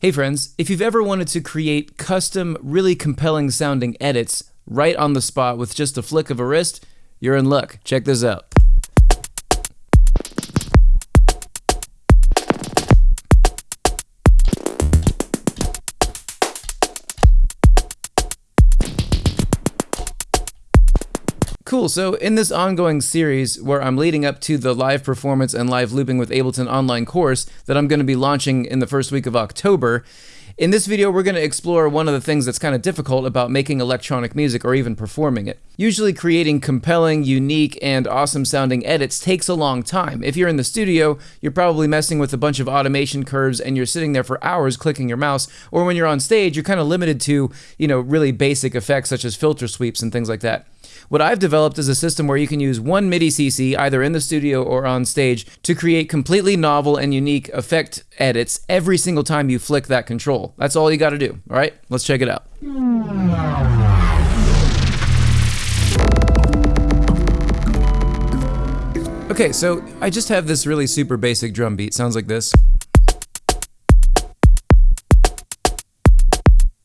Hey friends, if you've ever wanted to create custom, really compelling sounding edits right on the spot with just a flick of a wrist, you're in luck. Check this out. Cool. So, in this ongoing series where I'm leading up to the live performance and live looping with Ableton online course that I'm going to be launching in the first week of October, in this video, we're going to explore one of the things that's kind of difficult about making electronic music or even performing it. Usually, creating compelling, unique, and awesome sounding edits takes a long time. If you're in the studio, you're probably messing with a bunch of automation curves and you're sitting there for hours clicking your mouse, or when you're on stage, you're kind of limited to, you know, really basic effects such as filter sweeps and things like that. What I've developed is a system where you can use one MIDI CC either in the studio or on stage to create completely novel and unique effect edits every single time you flick that control. That's all you got to do. All right, let's check it out. Okay, so I just have this really super basic drum beat. Sounds like this.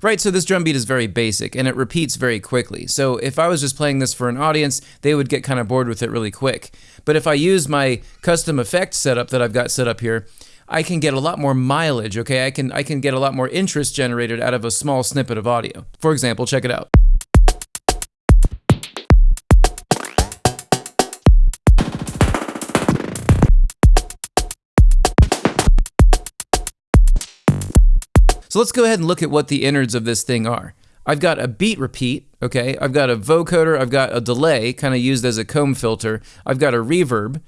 Right, so this drum beat is very basic and it repeats very quickly. So if I was just playing this for an audience, they would get kind of bored with it really quick. But if I use my custom effect setup that I've got set up here, I can get a lot more mileage, okay? I can I can get a lot more interest generated out of a small snippet of audio. For example, check it out. So let's go ahead and look at what the innards of this thing are. I've got a beat repeat, okay? I've got a vocoder, I've got a delay, kind of used as a comb filter. I've got a reverb,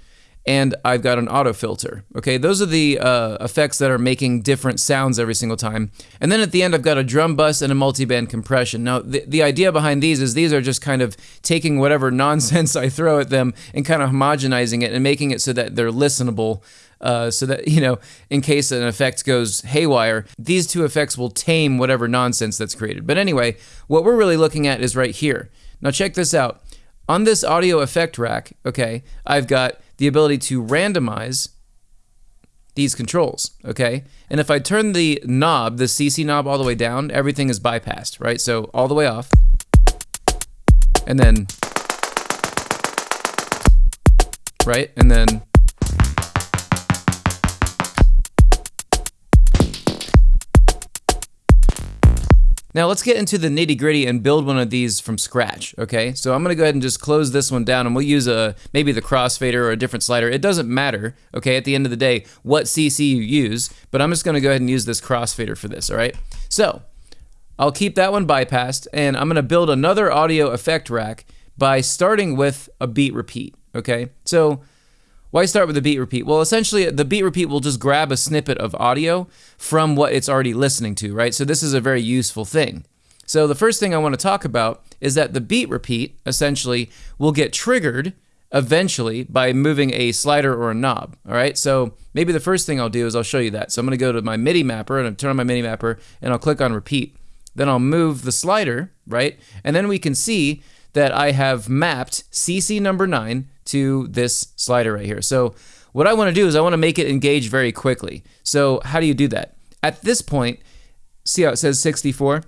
and I've got an auto filter. Okay, those are the uh, effects that are making different sounds every single time. And then at the end, I've got a drum bus and a multiband compression. Now, the, the idea behind these is these are just kind of taking whatever nonsense I throw at them and kind of homogenizing it and making it so that they're listenable uh, so that, you know, in case an effect goes haywire, these two effects will tame whatever nonsense that's created. But anyway, what we're really looking at is right here. Now check this out. On this audio effect rack, okay, I've got the ability to randomize these controls, okay? And if I turn the knob, the CC knob all the way down, everything is bypassed, right? So all the way off, and then, right? And then Now let's get into the nitty gritty and build one of these from scratch, okay? So I'm gonna go ahead and just close this one down and we'll use a maybe the crossfader or a different slider. It doesn't matter, okay, at the end of the day, what CC you use, but I'm just gonna go ahead and use this crossfader for this, all right? So I'll keep that one bypassed and I'm gonna build another audio effect rack by starting with a beat repeat, okay? So why start with the beat repeat? Well, essentially, the beat repeat will just grab a snippet of audio from what it's already listening to, right? So this is a very useful thing. So the first thing I want to talk about is that the beat repeat, essentially, will get triggered eventually by moving a slider or a knob, all right? So maybe the first thing I'll do is I'll show you that. So I'm going to go to my MIDI mapper and I'll turn on my MIDI mapper and I'll click on repeat. Then I'll move the slider, right? And then we can see that I have mapped CC number 9 to this slider right here. So what I want to do is I want to make it engage very quickly. So how do you do that? At this point, see how it says 64?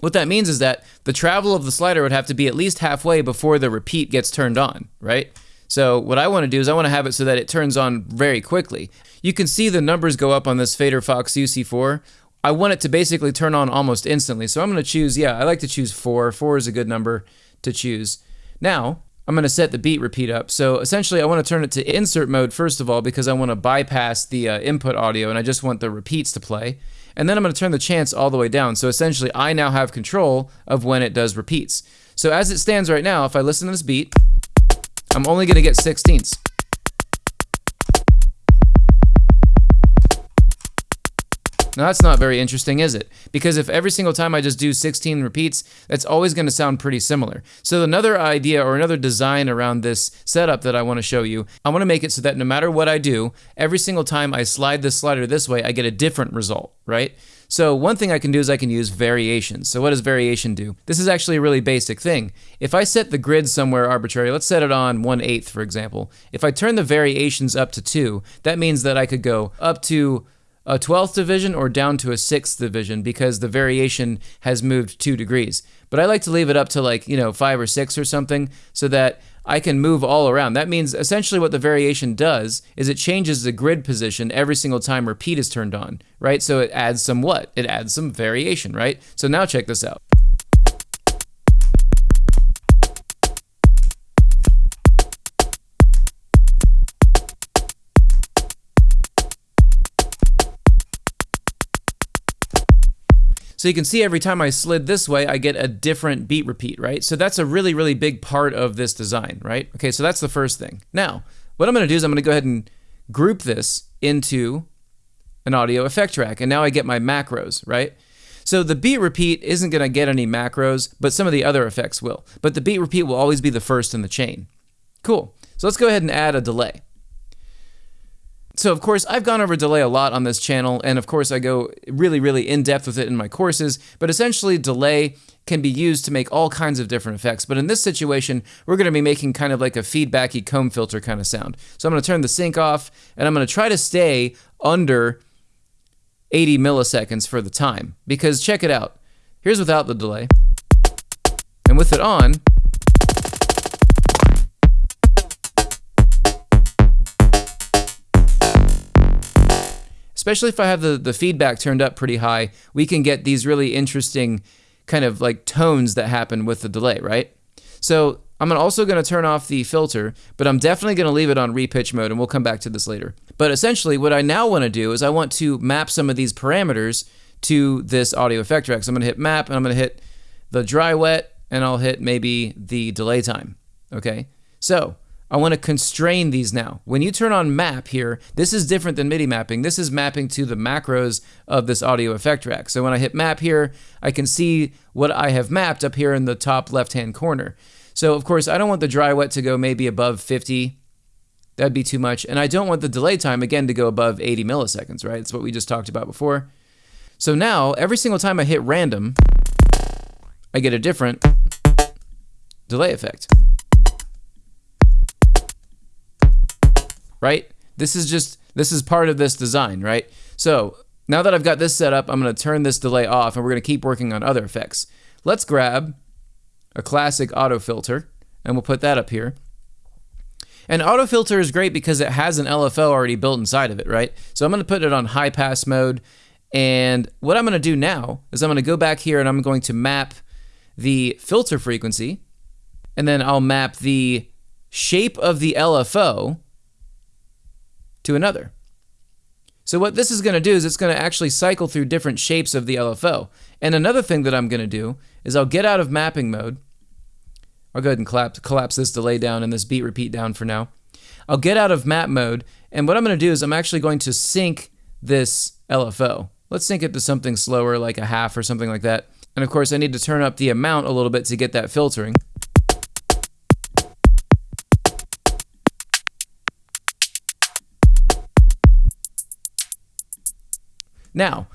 What that means is that the travel of the slider would have to be at least halfway before the repeat gets turned on, right? So what I want to do is I want to have it so that it turns on very quickly. You can see the numbers go up on this Faderfox UC4. I want it to basically turn on almost instantly. So I'm going to choose, yeah, I like to choose 4. 4 is a good number to choose. Now, I'm going to set the beat repeat up. So essentially, I want to turn it to insert mode first of all because I want to bypass the uh, input audio and I just want the repeats to play. And then I'm going to turn the chance all the way down. So essentially, I now have control of when it does repeats. So as it stands right now, if I listen to this beat, I'm only going to get sixteenths. Now that's not very interesting, is it? Because if every single time I just do 16 repeats, that's always going to sound pretty similar. So another idea or another design around this setup that I want to show you, I want to make it so that no matter what I do, every single time I slide this slider this way, I get a different result, right? So one thing I can do is I can use variations. So what does variation do? This is actually a really basic thing. If I set the grid somewhere arbitrary, let's set it on 1 8th for example. If I turn the variations up to 2, that means that I could go up to a 12th division or down to a 6th division because the variation has moved 2 degrees. But I like to leave it up to like, you know, 5 or 6 or something so that I can move all around. That means essentially what the variation does is it changes the grid position every single time repeat is turned on, right? So it adds some what? It adds some variation, right? So now check this out. So you can see every time I slid this way, I get a different beat repeat, right? So that's a really, really big part of this design, right? Okay, so that's the first thing. Now, what I'm gonna do is I'm gonna go ahead and group this into an audio effect track, and now I get my macros, right? So the beat repeat isn't gonna get any macros, but some of the other effects will. But the beat repeat will always be the first in the chain. Cool. So let's go ahead and add a delay. So, of course, I've gone over delay a lot on this channel, and of course, I go really, really in depth with it in my courses. But essentially, delay can be used to make all kinds of different effects. But in this situation, we're going to be making kind of like a feedbacky comb filter kind of sound. So, I'm going to turn the sync off, and I'm going to try to stay under 80 milliseconds for the time. Because check it out. Here's without the delay. And with it on, especially if I have the, the feedback turned up pretty high, we can get these really interesting kind of like tones that happen with the delay, right? So I'm also going to turn off the filter, but I'm definitely going to leave it on repitch mode, and we'll come back to this later. But essentially, what I now want to do is I want to map some of these parameters to this audio effect track. So I'm going to hit map, and I'm going to hit the dry wet, and I'll hit maybe the delay time. Okay, so I want to constrain these now. When you turn on map here, this is different than MIDI mapping. This is mapping to the macros of this audio effect rack. So when I hit map here, I can see what I have mapped up here in the top left-hand corner. So of course, I don't want the dry wet to go maybe above 50. That'd be too much. And I don't want the delay time, again, to go above 80 milliseconds, right? That's what we just talked about before. So now, every single time I hit random, I get a different delay effect. Right? This is just, this is part of this design, right? So now that I've got this set up, I'm gonna turn this delay off and we're gonna keep working on other effects. Let's grab a classic auto filter and we'll put that up here. And auto filter is great because it has an LFO already built inside of it, right? So I'm gonna put it on high pass mode. And what I'm gonna do now is I'm gonna go back here and I'm going to map the filter frequency and then I'll map the shape of the LFO to another. So what this is going to do is it's going to actually cycle through different shapes of the LFO. And another thing that I'm going to do is I'll get out of mapping mode. I'll go ahead and collapse, collapse this delay down and this beat repeat down for now. I'll get out of map mode, and what I'm going to do is I'm actually going to sync this LFO. Let's sync it to something slower, like a half or something like that. And of course, I need to turn up the amount a little bit to get that filtering. Now,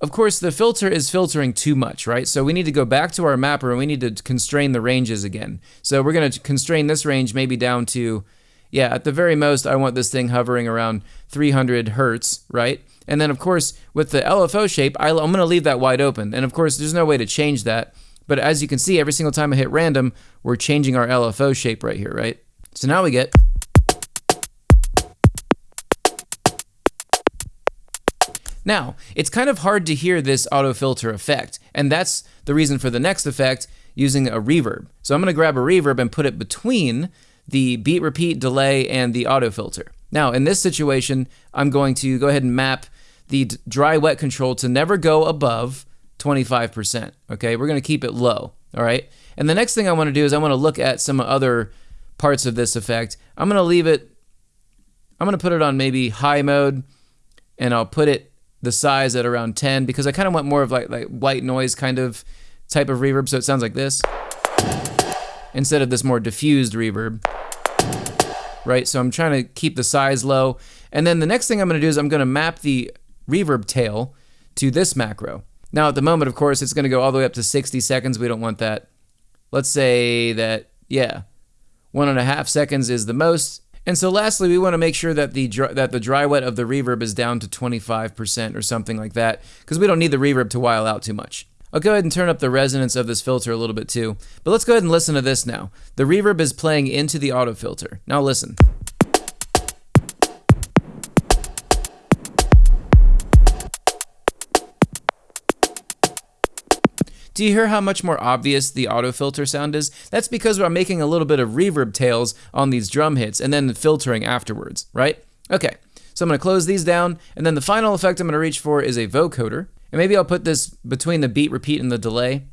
of course, the filter is filtering too much, right? So we need to go back to our mapper and we need to constrain the ranges again. So we're going to constrain this range maybe down to, yeah, at the very most, I want this thing hovering around 300 hertz, right? And then, of course, with the LFO shape, I'm going to leave that wide open. And of course, there's no way to change that. But as you can see, every single time I hit random, we're changing our LFO shape right here, right? So now we get Now, it's kind of hard to hear this auto filter effect, and that's the reason for the next effect using a reverb. So I'm going to grab a reverb and put it between the beat repeat delay and the auto filter. Now, in this situation, I'm going to go ahead and map the dry wet control to never go above 25%. Okay, we're going to keep it low. All right. And the next thing I want to do is I want to look at some other parts of this effect. I'm going to leave it, I'm going to put it on maybe high mode and I'll put it the size at around 10 because I kind of want more of like, like white noise kind of type of reverb so it sounds like this instead of this more diffused reverb. Right so I'm trying to keep the size low and then the next thing I'm going to do is I'm going to map the reverb tail to this macro. Now at the moment of course it's going to go all the way up to 60 seconds we don't want that. Let's say that yeah one and a half seconds is the most And so lastly, we want to make sure that the dry, that the dry wet of the reverb is down to 25% or something like that because we don't need the reverb to while out too much. I'll go ahead and turn up the resonance of this filter a little bit too. But let's go ahead and listen to this now. The reverb is playing into the auto filter. Now listen. Do you hear how much more obvious the auto filter sound is? That's because I'm making a little bit of reverb tails on these drum hits and then filtering afterwards, right? Okay, so I'm gonna close these down, and then the final effect I'm gonna reach for is a vocoder. And maybe I'll put this between the beat repeat and the delay.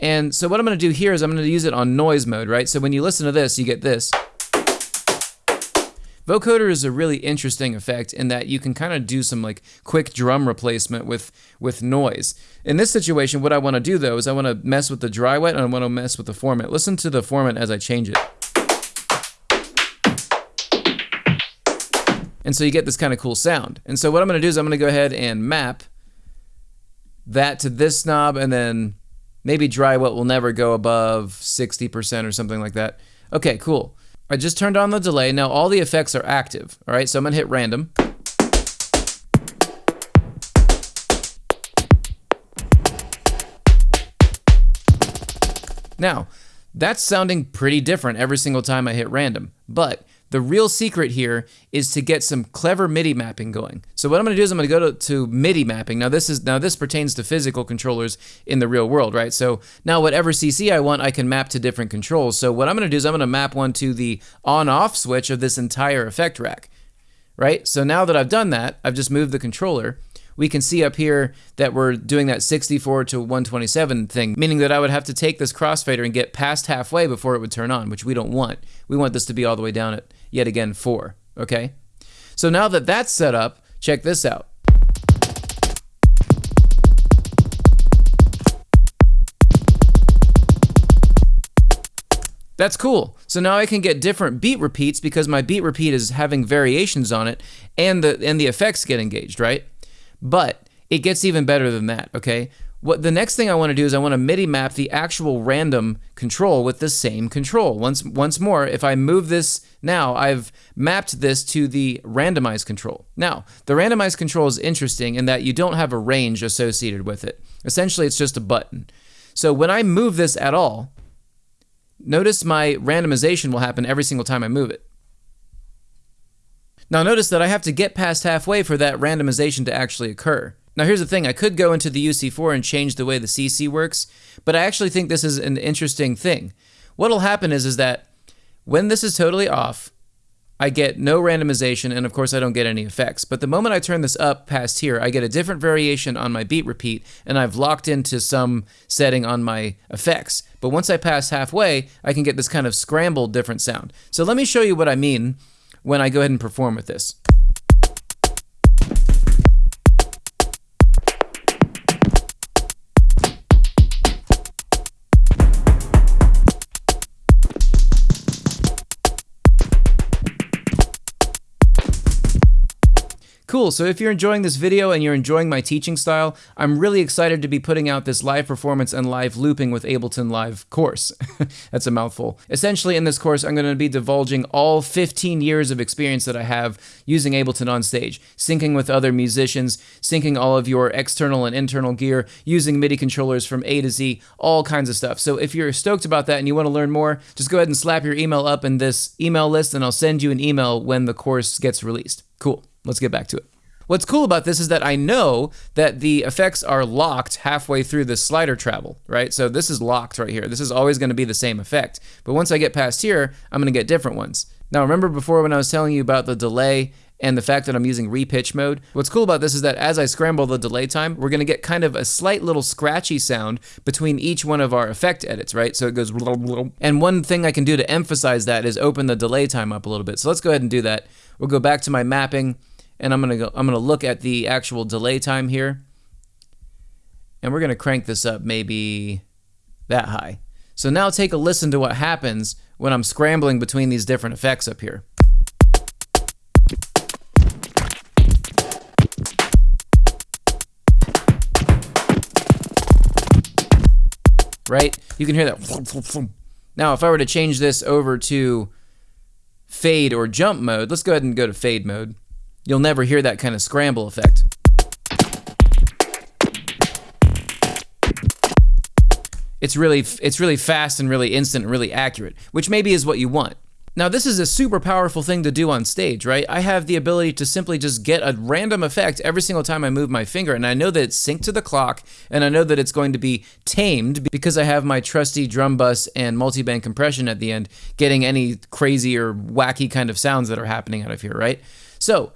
And so what I'm gonna do here is I'm gonna use it on noise mode, right? So when you listen to this, you get this. Vocoder is a really interesting effect in that you can kind of do some like quick drum replacement with with noise. In this situation, what I want to do though is I want to mess with the dry wet and I want to mess with the formant. Listen to the formant as I change it. And so you get this kind of cool sound. And so what I'm going to do is I'm going to go ahead and map that to this knob and then maybe dry wet will never go above 60% or something like that. Okay, cool. I just turned on the delay. Now all the effects are active. All right, so I'm gonna hit random. Now, that's sounding pretty different every single time I hit random, but the real secret here is to get some clever MIDI mapping going. So what I'm going to do is I'm going to go to, to, MIDI mapping. Now this is now this pertains to physical controllers in the real world, right? So now whatever CC I want, I can map to different controls. So what I'm going to do is I'm going to map one to the on-off switch of this entire effect rack, right? So now that I've done that, I've just moved the controller we can see up here that we're doing that 64 to 127 thing, meaning that I would have to take this crossfader and get past halfway before it would turn on, which we don't want. We want this to be all the way down at, yet again, 4, okay? So now that that's set up, check this out. That's cool. So now I can get different beat repeats because my beat repeat is having variations on it and the and the effects get engaged, right? But it gets even better than that, okay? What the next thing I want to do is I want to MIDI map the actual random control with the same control. Once once more, if I move this now, I've mapped this to the randomized control. Now, the randomized control is interesting in that you don't have a range associated with it. Essentially, it's just a button. So when I move this at all, notice my randomization will happen every single time I move it. Now notice that I have to get past halfway for that randomization to actually occur. Now here's the thing, I could go into the UC4 and change the way the CC works, but I actually think this is an interesting thing. What'll happen is, is that when this is totally off, I get no randomization, and of course I don't get any effects. But the moment I turn this up past here, I get a different variation on my beat repeat, and I've locked into some setting on my effects. But once I pass halfway, I can get this kind of scrambled different sound. So let me show you what I mean when I go ahead and perform with this. Cool, so if you're enjoying this video and you're enjoying my teaching style, I'm really excited to be putting out this live performance and live looping with Ableton Live course. That's a mouthful. Essentially in this course, I'm going to be divulging all 15 years of experience that I have using Ableton on stage, syncing with other musicians, syncing all of your external and internal gear, using MIDI controllers from A to Z, all kinds of stuff. So if you're stoked about that and you want to learn more, just go ahead and slap your email up in this email list and I'll send you an email when the course gets released. Cool. Let's get back to it. What's cool about this is that I know that the effects are locked halfway through the slider travel, right? So this is locked right here. This is always going to be the same effect. But once I get past here, I'm going to get different ones. Now remember before when I was telling you about the delay and the fact that I'm using repitch mode. What's cool about this is that as I scramble the delay time, we're gonna get kind of a slight little scratchy sound between each one of our effect edits, right? So it goes and one thing I can do to emphasize that is open the delay time up a little bit. So let's go ahead and do that. We'll go back to my mapping and I'm gonna go I'm gonna look at the actual delay time here and we're gonna crank this up maybe that high. So now take a listen to what happens when I'm scrambling between these different effects up here. Right? You can hear that. Now if I were to change this over to fade or jump mode, let's go ahead and go to fade mode. You'll never hear that kind of scramble effect. It's really it's really fast and really instant and really accurate, which maybe is what you want. Now, this is a super powerful thing to do on stage, right? I have the ability to simply just get a random effect every single time I move my finger, and I know that it's synced to the clock, and I know that it's going to be tamed because I have my trusty drum bus and multiband compression at the end, getting any crazy or wacky kind of sounds that are happening out of here, right? So,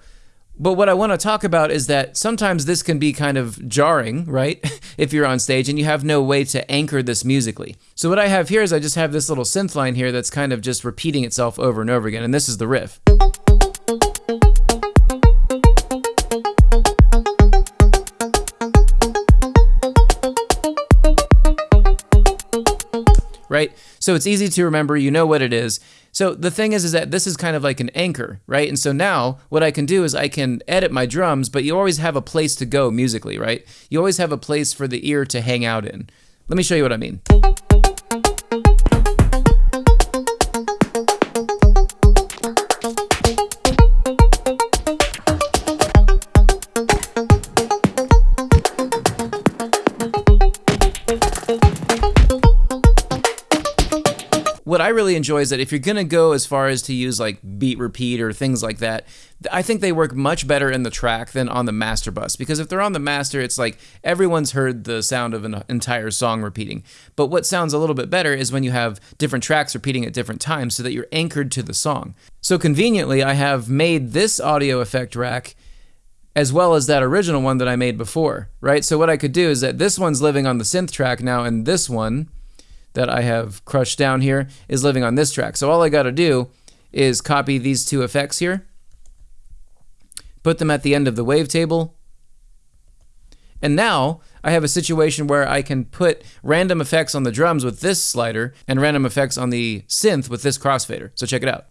but what I want to talk about is that sometimes this can be kind of jarring, right? if you're on stage and you have no way to anchor this musically. So what I have here is I just have this little synth line here that's kind of just repeating itself over and over again, and this is the riff. So it's easy to remember, you know what it is. So the thing is, is that this is kind of like an anchor, right? And so now what I can do is I can edit my drums, but you always have a place to go musically, right? You always have a place for the ear to hang out in. Let me show you what I mean. Really enjoy is that if you're going to go as far as to use like beat repeat or things like that, I think they work much better in the track than on the master bus because if they're on the master, it's like everyone's heard the sound of an entire song repeating. But what sounds a little bit better is when you have different tracks repeating at different times so that you're anchored to the song. So conveniently, I have made this audio effect rack as well as that original one that I made before, right? So what I could do is that this one's living on the synth track now and this one that I have crushed down here is living on this track. So all I got to do is copy these two effects here, put them at the end of the wavetable, and now I have a situation where I can put random effects on the drums with this slider and random effects on the synth with this crossfader. So check it out.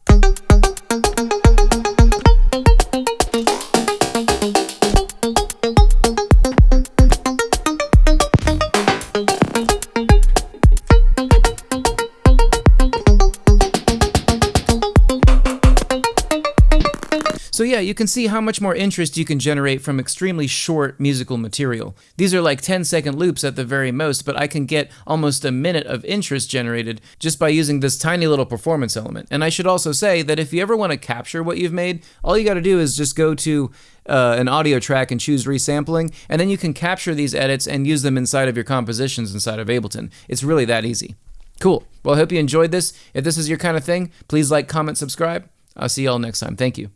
So yeah, you can see how much more interest you can generate from extremely short musical material. These are like 10 second loops at the very most, but I can get almost a minute of interest generated just by using this tiny little performance element. And I should also say that if you ever want to capture what you've made, all you got to do is just go to uh, an audio track and choose resampling, and then you can capture these edits and use them inside of your compositions inside of Ableton. It's really that easy. Cool. Well, I hope you enjoyed this. If this is your kind of thing, please like, comment, subscribe. I'll see y'all next time. Thank you.